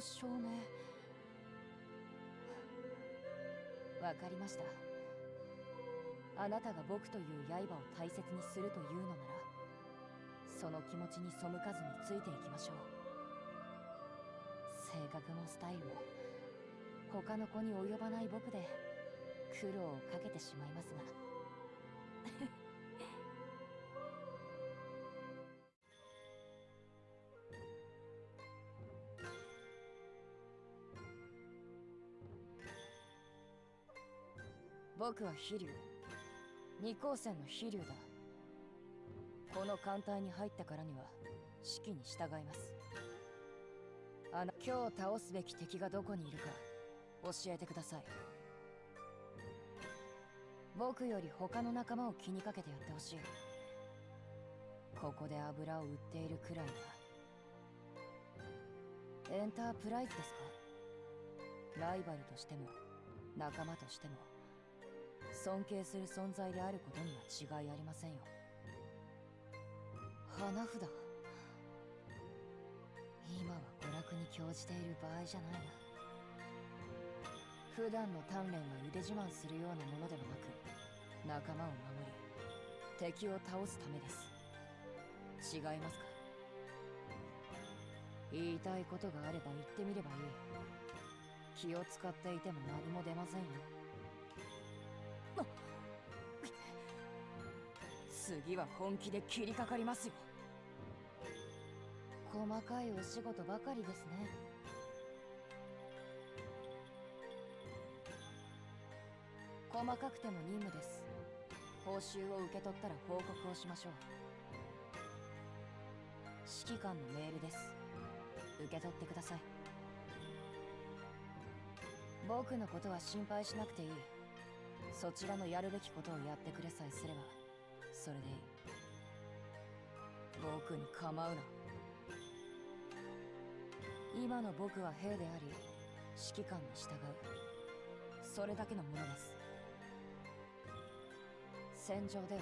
証明。わかりました。あなたが僕という刃を大切にするというのならその気持ちに背かずについていきましょう。性格もスタイルも他の子に及ばない僕で苦労をかけてしまいますが。僕は飛竜二光線の飛竜だ。この艦隊に入ったからには指揮に従います。あの今日倒すべき敵がどこにいるか教えてください。僕より他の仲間を気にかけてやってほしい。ここで油を売っているくらいなエンタープライズですか？ライバルとしても仲間としても。尊敬する存在であることには違いありませんよ。花札。今は娯楽に興じている場合じゃないな。普段の鍛錬は腕自慢するようなものではなく仲間を守り敵を倒すためです。違いますか？言いたいことがあれば言ってみればいい。気を使っていても何も出ませんよ。次は本気で切りかかりますよ。細かいお仕事ばかりですね。細かくても任務です。報酬を受け取ったら報告をしましょう。指揮官のメールです。受け取ってください。僕のことは心配しなくていい。そちらのやるべきことをやってくれさえすれば。それでいい。僕に構うな。今の僕は兵であり指揮官に従う。それだけのものです。戦場では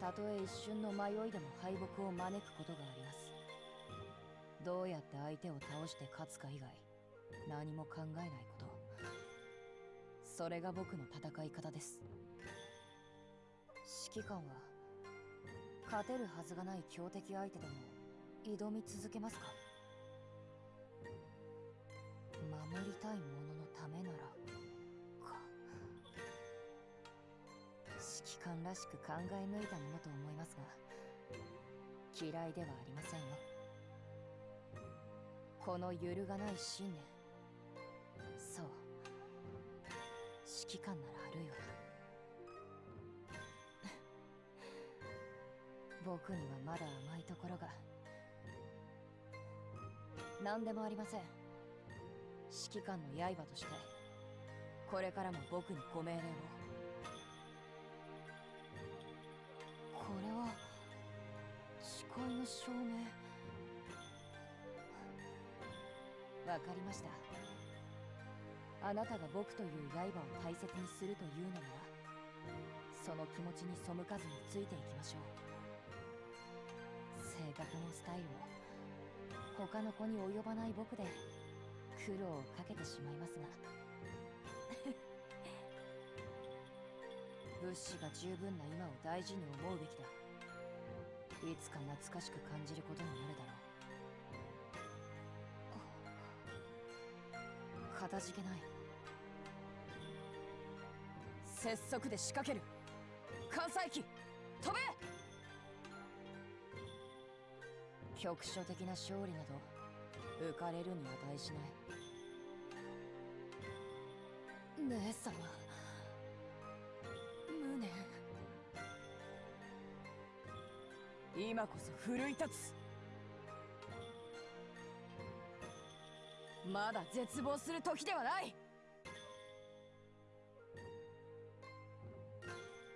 たとえ一瞬の迷いでも敗北を招くことがあります。どうやって相手を倒して勝つか以外何も考えないこと。それが僕の戦い方です。指揮官は勝てるはずがない強敵相手でも挑み続けますか？守りたいもののためならか。指揮官らしく考え抜いたものと思いますが嫌いではありませんよ。この揺るがない信念。そう。指揮官ならあるよ。な僕にはまだ甘いところが。何でもありません。指揮官の刃として。これからも僕にご命令を。これは誓いの証明。わかりました。あなたが僕という刃を大切にするというのならその気持ちに背かずについていきましょう。性格もスタイルも他の子に及ばない僕で苦労をかけてしまいますが。物資が十分な今を大事に思うべきだ。いつか懐かしく感じることになるだろう。かたじけない。拙速で仕掛ける。関西機飛べ！局所的な勝利など浮かれるに値しない。姉様無念。今こそ奮い立つ。まだ絶望する時ではない。